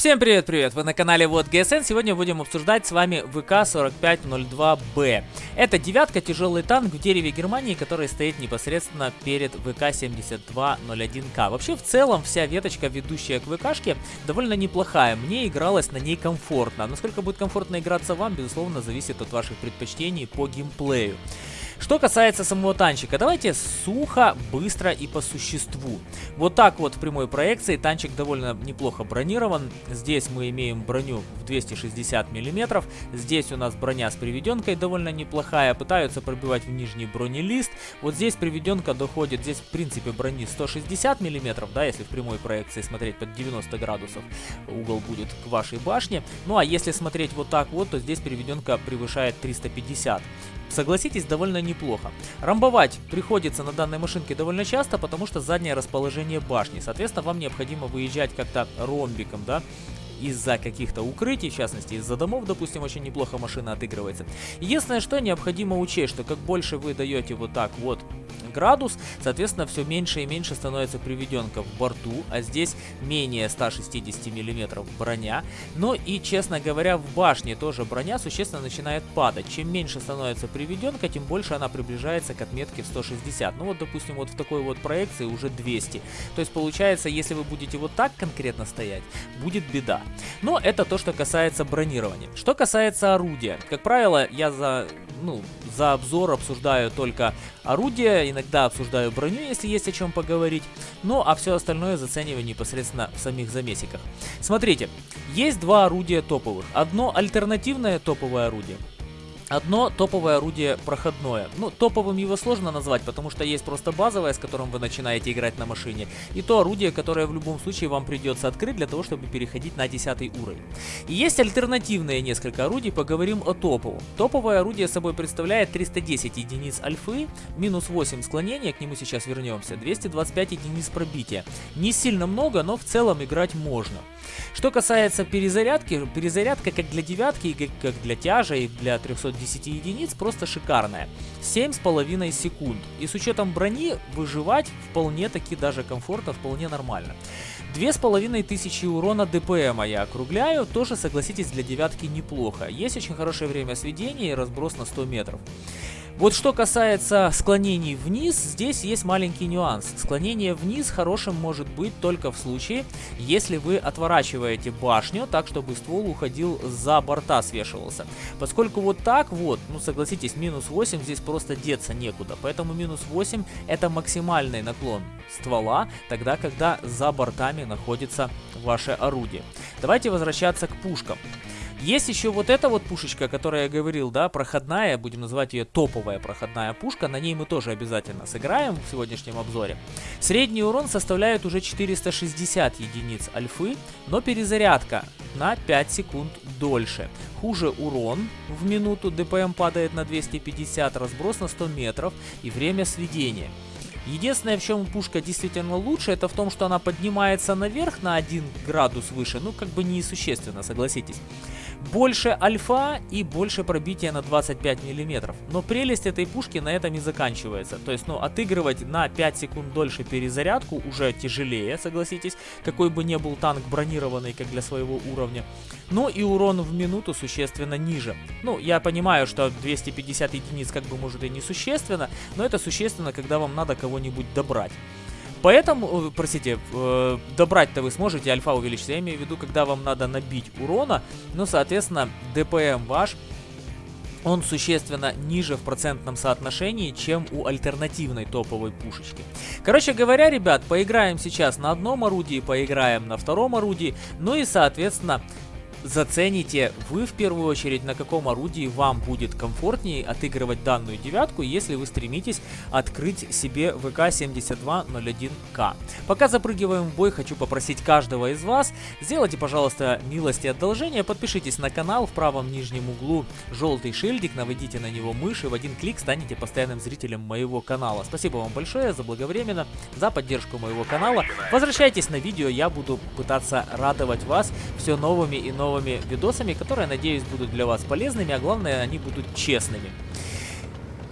Всем привет-привет! Вы на канале Вот ГСН. Сегодня будем обсуждать с вами ВК-4502Б. Это девятка, тяжелый танк в дереве Германии, который стоит непосредственно перед ВК-7201К. Вообще, в целом, вся веточка, ведущая к ВКшке, довольно неплохая. Мне игралось на ней комфортно. Насколько будет комфортно играться вам, безусловно, зависит от ваших предпочтений по геймплею. Что касается самого танчика, давайте сухо, быстро и по существу. Вот так вот в прямой проекции танчик довольно неплохо бронирован. Здесь мы имеем броню в 260 мм. Здесь у нас броня с приведенкой довольно неплохая. Пытаются пробивать в нижний бронелист. Вот здесь приведенка доходит, здесь в принципе брони 160 мм, да, если в прямой проекции смотреть под 90 градусов, угол будет к вашей башне. Ну а если смотреть вот так вот, то здесь приведенка превышает 350 согласитесь, довольно неплохо. Рамбовать приходится на данной машинке довольно часто, потому что заднее расположение башни. Соответственно, вам необходимо выезжать как-то ромбиком, да, из-за каких-то укрытий, в частности из-за домов, допустим, очень неплохо машина отыгрывается. Единственное, что необходимо учесть, что как больше вы даете вот так вот градус, соответственно, все меньше и меньше становится приведенка в борту, а здесь менее 160 мм броня. Но и, честно говоря, в башне тоже броня существенно начинает падать. Чем меньше становится приведенка, тем больше она приближается к отметке в 160. Ну вот, допустим, вот в такой вот проекции уже 200. То есть, получается, если вы будете вот так конкретно стоять, будет беда. Но это то, что касается бронирования. Что касается орудия. Как правило, я за, ну, за обзор обсуждаю только орудия, иногда обсуждаю броню, если есть о чем поговорить. Ну, а все остальное зацениваю непосредственно в самих замесиках. Смотрите, есть два орудия топовых. Одно альтернативное топовое орудие. Одно топовое орудие проходное. Ну, топовым его сложно назвать, потому что есть просто базовое, с которым вы начинаете играть на машине, и то орудие, которое в любом случае вам придется открыть для того, чтобы переходить на 10 уровень. И есть альтернативные несколько орудий, поговорим о топовом. Топовое орудие собой представляет 310 единиц альфы, минус 8 склонения, к нему сейчас вернемся, 225 единиц пробития. Не сильно много, но в целом играть можно. Что касается перезарядки, перезарядка как для девятки, как для тяжа и для 310 единиц просто шикарная. 7,5 секунд. И с учетом брони выживать вполне таки даже комфортно, вполне нормально. 2500 урона ДПМа я округляю, тоже согласитесь для девятки неплохо. Есть очень хорошее время сведения и разброс на 100 метров. Вот что касается склонений вниз, здесь есть маленький нюанс. Склонение вниз хорошим может быть только в случае, если вы отворачиваете башню так, чтобы ствол уходил за борта, свешивался. Поскольку вот так вот, ну согласитесь, минус 8 здесь просто деться некуда. Поэтому минус 8 это максимальный наклон ствола, тогда когда за бортами находится ваше орудие. Давайте возвращаться к пушкам. Есть еще вот эта вот пушечка, которая я говорил, да, проходная, будем называть ее топовая проходная пушка. На ней мы тоже обязательно сыграем в сегодняшнем обзоре. Средний урон составляет уже 460 единиц альфы, но перезарядка на 5 секунд дольше. Хуже урон в минуту, ДПМ падает на 250, разброс на 100 метров и время сведения. Единственное, в чем пушка действительно лучше, это в том, что она поднимается наверх на 1 градус выше, ну как бы несущественно, согласитесь. Больше альфа и больше пробития на 25 миллиметров. Но прелесть этой пушки на этом и заканчивается. То есть, ну, отыгрывать на 5 секунд дольше перезарядку уже тяжелее, согласитесь. Какой бы ни был танк бронированный, как для своего уровня. Ну и урон в минуту существенно ниже. Ну, я понимаю, что 250 единиц как бы может и не существенно, но это существенно, когда вам надо кого-нибудь добрать. Поэтому, э, простите, э, добрать-то вы сможете, альфа увеличится. Я имею в виду, когда вам надо набить урона, ну, соответственно, ДПМ ваш он существенно ниже в процентном соотношении, чем у альтернативной топовой пушечки. Короче говоря, ребят, поиграем сейчас на одном орудии, поиграем на втором орудии, ну и, соответственно, зацените вы в первую очередь, на каком орудии вам будет комфортнее отыгрывать данную девятку, если вы стремитесь открыть себе ВК-7201К. Пока запрыгиваем в бой, хочу попросить каждого из вас, сделайте, пожалуйста, милость и одолжение, подпишитесь на канал в правом нижнем углу желтый шильдик, наведите на него мышь и в один клик станете постоянным зрителем моего канала. Спасибо вам большое заблаговременно, за поддержку моего канала. Возвращайтесь на видео, я буду пытаться радовать вас все новыми и новыми новыми видосами, которые, надеюсь, будут для вас полезными, а главное, они будут честными.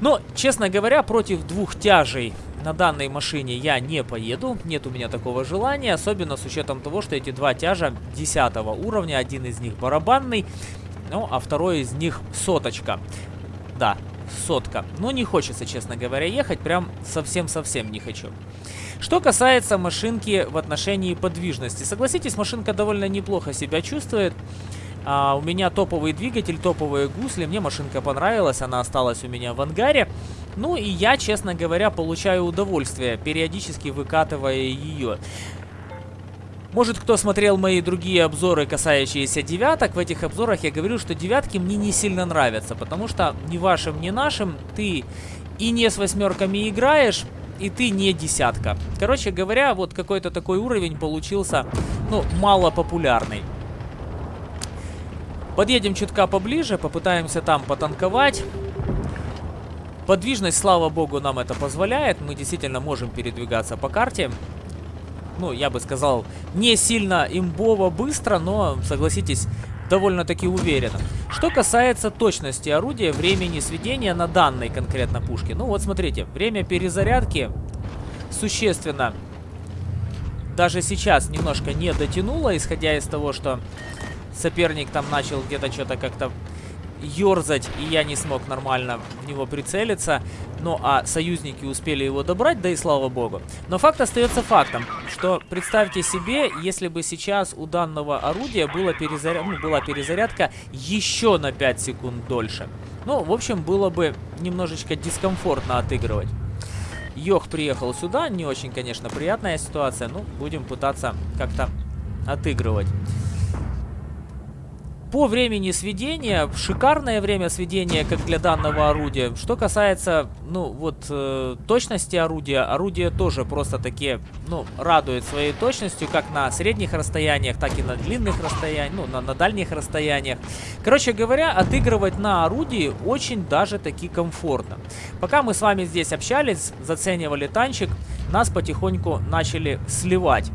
Но, честно говоря, против двух тяжей на данной машине я не поеду, нет у меня такого желания, особенно с учетом того, что эти два тяжа 10 уровня, один из них барабанный, ну, а второй из них соточка. Да, сотка. Но не хочется, честно говоря, ехать, прям совсем-совсем не хочу. Что касается машинки в отношении подвижности. Согласитесь, машинка довольно неплохо себя чувствует. А, у меня топовый двигатель, топовые гусли. Мне машинка понравилась, она осталась у меня в ангаре. Ну и я, честно говоря, получаю удовольствие, периодически выкатывая ее. Может, кто смотрел мои другие обзоры, касающиеся девяток, в этих обзорах я говорю, что девятки мне не сильно нравятся, потому что ни вашим, ни нашим ты и не с восьмерками играешь, и ты не десятка. Короче говоря, вот какой-то такой уровень получился, ну, мало популярный. Подъедем чутка поближе, попытаемся там потанковать. Подвижность, слава богу, нам это позволяет. Мы действительно можем передвигаться по карте ну, я бы сказал, не сильно имбово быстро, но, согласитесь, довольно-таки уверенно. Что касается точности орудия, времени сведения на данной конкретно пушке. Ну вот смотрите, время перезарядки существенно даже сейчас немножко не дотянуло, исходя из того, что соперник там начал где-то что-то как-то ерзать, и я не смог нормально в него прицелиться. Ну, а союзники успели его добрать, да и слава богу. Но факт остается фактом, что представьте себе, если бы сейчас у данного орудия была, перезаря... ну, была перезарядка еще на 5 секунд дольше. Ну, в общем, было бы немножечко дискомфортно отыгрывать. Йох приехал сюда, не очень, конечно, приятная ситуация, ну, будем пытаться как-то отыгрывать. По времени сведения, шикарное время сведения, как для данного орудия. Что касается, ну, вот, э, точности орудия, орудие тоже просто таки, ну, радует своей точностью, как на средних расстояниях, так и на длинных расстояниях, ну, на, на дальних расстояниях. Короче говоря, отыгрывать на орудии очень даже таки комфортно. Пока мы с вами здесь общались, заценивали танчик, нас потихоньку начали сливать.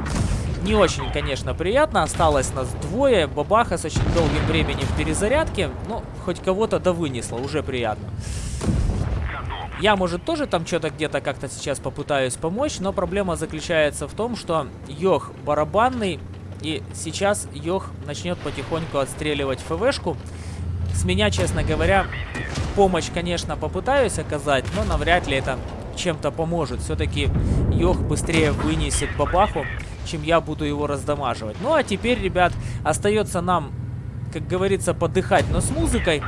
Не очень, конечно, приятно. Осталось нас двое. Бабаха с очень долгим временем в перезарядке. Ну, хоть кого-то да вынесло. Уже приятно. Я, может, тоже там что-то где-то как-то сейчас попытаюсь помочь, но проблема заключается в том, что Йох барабанный, и сейчас Йох начнет потихоньку отстреливать ФВшку. С меня, честно говоря, помощь, конечно, попытаюсь оказать, но навряд ли это чем-то поможет. Все-таки Йох быстрее вынесет бабаху чем я буду его раздамаживать. Ну а теперь, ребят, остается нам, как говорится, подыхать, но с музыкой.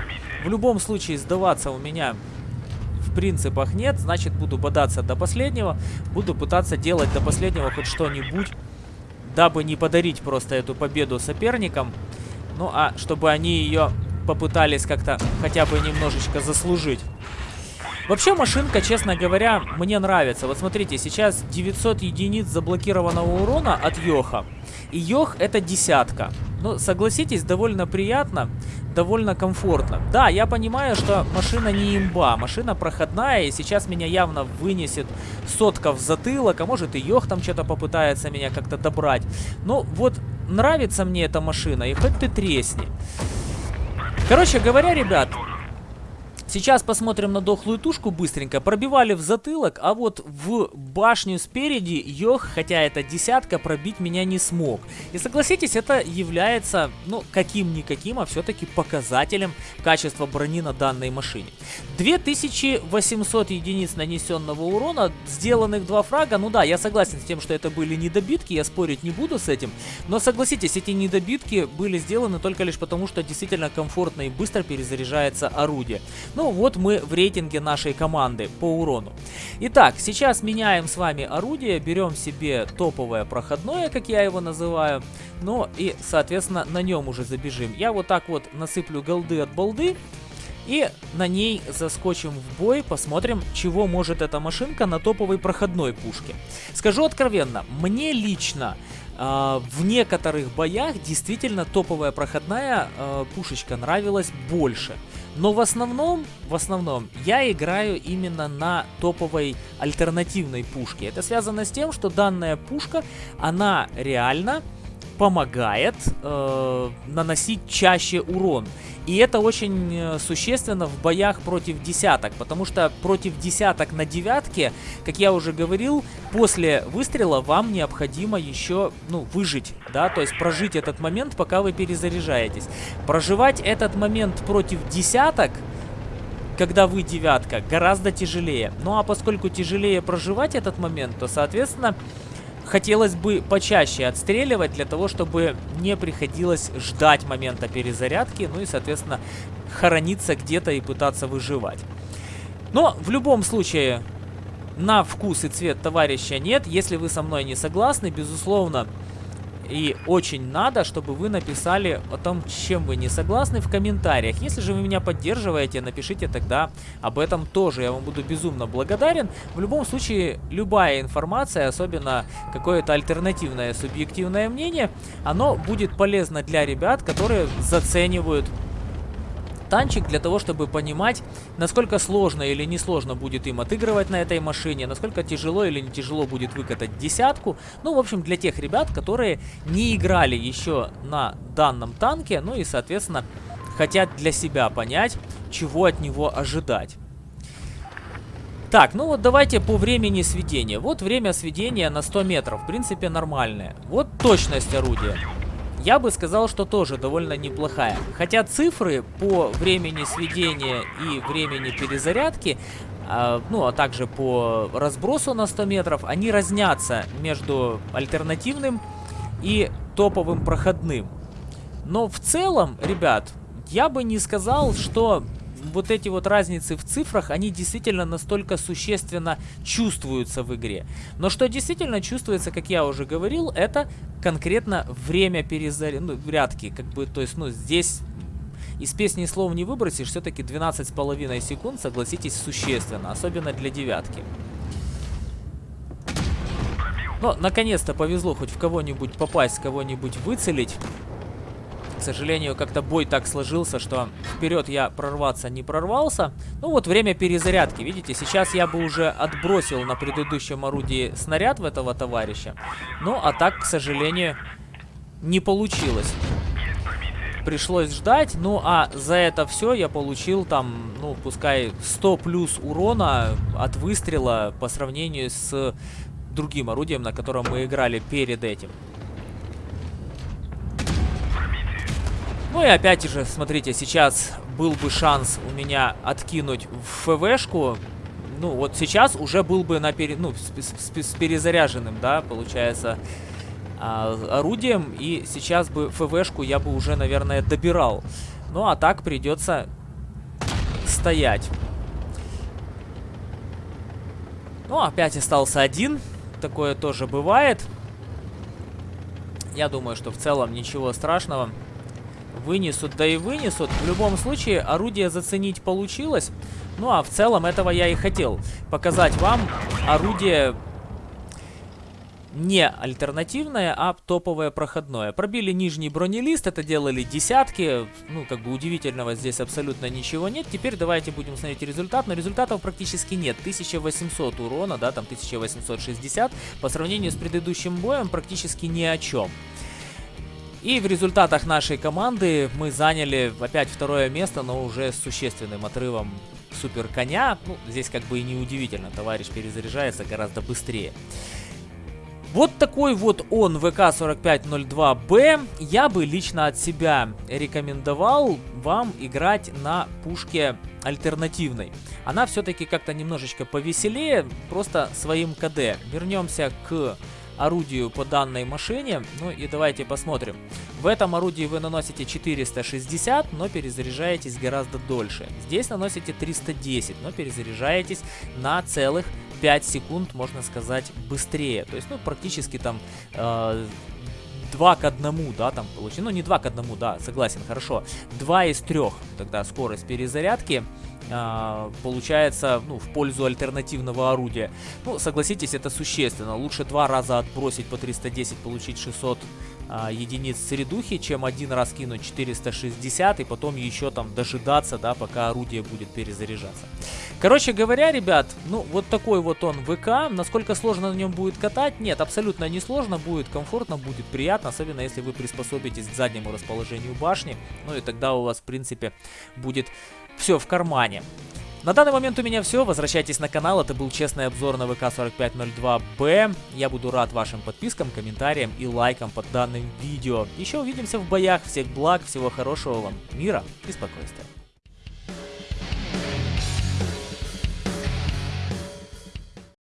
В любом случае сдаваться у меня в принципах нет, значит буду бодаться до последнего, буду пытаться делать до последнего хоть что-нибудь, дабы не подарить просто эту победу соперникам, ну а чтобы они ее попытались как-то хотя бы немножечко заслужить. Вообще машинка, честно говоря, мне нравится. Вот смотрите, сейчас 900 единиц заблокированного урона от Йоха. И Йох это десятка. Ну, согласитесь, довольно приятно, довольно комфортно. Да, я понимаю, что машина не имба, машина проходная, и сейчас меня явно вынесет сотка в затылок, а может и Йох там что-то попытается меня как-то добрать. Ну, вот нравится мне эта машина, и хоть ты тресни. Короче говоря, ребят, Сейчас посмотрим на дохлую тушку быстренько. Пробивали в затылок, а вот в башню спереди Йох, хотя это десятка, пробить меня не смог. И согласитесь, это является, ну, каким-никаким, а все-таки показателем качества брони на данной машине. 2800 единиц нанесенного урона, сделанных два фрага. Ну да, я согласен с тем, что это были недобитки, я спорить не буду с этим. Но согласитесь, эти недобитки были сделаны только лишь потому, что действительно комфортно и быстро перезаряжается орудие. Ну, ну вот мы в рейтинге нашей команды по урону. Итак, сейчас меняем с вами орудие, берем себе топовое проходное, как я его называю. Ну и, соответственно, на нем уже забежим. Я вот так вот насыплю голды от балды. И на ней заскочим в бой, посмотрим, чего может эта машинка на топовой проходной пушке. Скажу откровенно, мне лично в некоторых боях действительно топовая проходная э, пушечка нравилась больше. Но в основном, в основном, я играю именно на топовой альтернативной пушке. Это связано с тем, что данная пушка, она реально помогает э, наносить чаще урон. И это очень э, существенно в боях против десяток, потому что против десяток на девятке, как я уже говорил, после выстрела вам необходимо еще, ну, выжить, да, то есть прожить этот момент, пока вы перезаряжаетесь. Проживать этот момент против десяток когда вы девятка, гораздо тяжелее. Ну а поскольку тяжелее проживать этот момент, то, соответственно, хотелось бы почаще отстреливать, для того, чтобы не приходилось ждать момента перезарядки, ну и, соответственно, хорониться где-то и пытаться выживать. Но в любом случае, на вкус и цвет товарища нет. Если вы со мной не согласны, безусловно, и очень надо, чтобы вы написали о том, чем вы не согласны в комментариях. Если же вы меня поддерживаете, напишите тогда об этом тоже. Я вам буду безумно благодарен. В любом случае, любая информация, особенно какое-то альтернативное субъективное мнение, оно будет полезно для ребят, которые заценивают танчик для того, чтобы понимать, насколько сложно или несложно будет им отыгрывать на этой машине, насколько тяжело или не тяжело будет выкатать десятку. Ну, в общем, для тех ребят, которые не играли еще на данном танке, ну и, соответственно, хотят для себя понять, чего от него ожидать. Так, ну вот давайте по времени сведения. Вот время сведения на 100 метров, в принципе, нормальное. Вот точность орудия я бы сказал, что тоже довольно неплохая. Хотя цифры по времени сведения и времени перезарядки, э, ну а также по разбросу на 100 метров, они разнятся между альтернативным и топовым проходным. Но в целом, ребят, я бы не сказал, что вот эти вот разницы в цифрах, они действительно настолько существенно чувствуются в игре. Но что действительно чувствуется, как я уже говорил, это конкретно время перезарядки. Ну, как бы, то есть, ну, здесь из песни слов не выбросишь, все-таки 12,5 секунд, согласитесь, существенно, особенно для девятки. Но, наконец-то повезло хоть в кого-нибудь попасть, кого-нибудь выцелить. Сожалению, как-то бой так сложился, что вперед я прорваться не прорвался. Ну вот время перезарядки. Видите, сейчас я бы уже отбросил на предыдущем орудии снаряд в этого товарища. Ну, а так, к сожалению, не получилось. Пришлось ждать. Ну, а за это все я получил там, ну, пускай 100 плюс урона от выстрела по сравнению с другим орудием, на котором мы играли перед этим. Ну и опять же, смотрите, сейчас был бы шанс у меня откинуть в ФВшку. Ну, вот сейчас уже был бы на пере... ну, с, с, с перезаряженным, да, получается, а, орудием. И сейчас бы ФВшку я бы уже, наверное, добирал. Ну, а так придется стоять. Ну, опять остался один. Такое тоже бывает. Я думаю, что в целом ничего страшного вынесут, да и вынесут. В любом случае, орудие заценить получилось. Ну, а в целом этого я и хотел. Показать вам орудие не альтернативное, а топовое проходное. Пробили нижний бронелист, это делали десятки. Ну, как бы удивительного здесь абсолютно ничего нет. Теперь давайте будем смотреть результат. Но результатов практически нет. 1800 урона, да, там 1860. По сравнению с предыдущим боем практически ни о чем. И в результатах нашей команды мы заняли опять второе место, но уже с существенным отрывом супер коня. Ну, здесь как бы и не удивительно, товарищ перезаряжается гораздо быстрее. Вот такой вот он, ВК-4502Б. Я бы лично от себя рекомендовал вам играть на пушке альтернативной. Она все-таки как-то немножечко повеселее, просто своим КД. Вернемся к орудию по данной машине. Ну и давайте посмотрим. В этом орудии вы наносите 460, но перезаряжаетесь гораздо дольше. Здесь наносите 310, но перезаряжаетесь на целых 5 секунд, можно сказать, быстрее. То есть, ну, практически там... Э, 2 к 1, да, там получилось. Ну, не 2 к 1, да, согласен, хорошо. 2 из 3 тогда скорость перезарядки э, получается, ну, в пользу альтернативного орудия. Ну, согласитесь, это существенно. Лучше два раза отбросить по 310, получить 600 а, единиц средухи, чем один раз кинуть 460 и потом еще там дожидаться, да, пока орудие будет перезаряжаться. Короче говоря, ребят, ну вот такой вот он ВК. Насколько сложно на нем будет катать? Нет, абсолютно не сложно, будет комфортно, будет приятно, особенно если вы приспособитесь к заднему расположению башни. Ну и тогда у вас, в принципе, будет все в кармане. На данный момент у меня все. Возвращайтесь на канал. Это был честный обзор на ВК-4502Б. Я буду рад вашим подпискам, комментариям и лайкам под данным видео. Еще увидимся в боях. Всех благ, всего хорошего вам, мира и спокойствия.